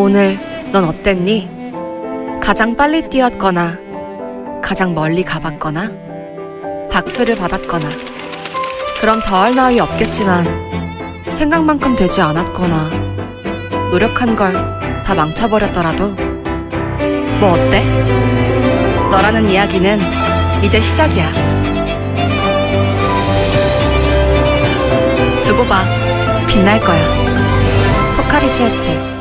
오늘 넌 어땠니? 가장 빨리 뛰었거나, 가장 멀리 가봤거나, 박수를 받았거나, 그럼 더할 나위 없겠지만, 생각만큼 되지 않았거나, 노력한 걸 다 망쳐버렸더라도, 뭐 어때? 너라는 이야기는 이제 시작이야. 두고 봐. 빛날 거야. 포카리지였지.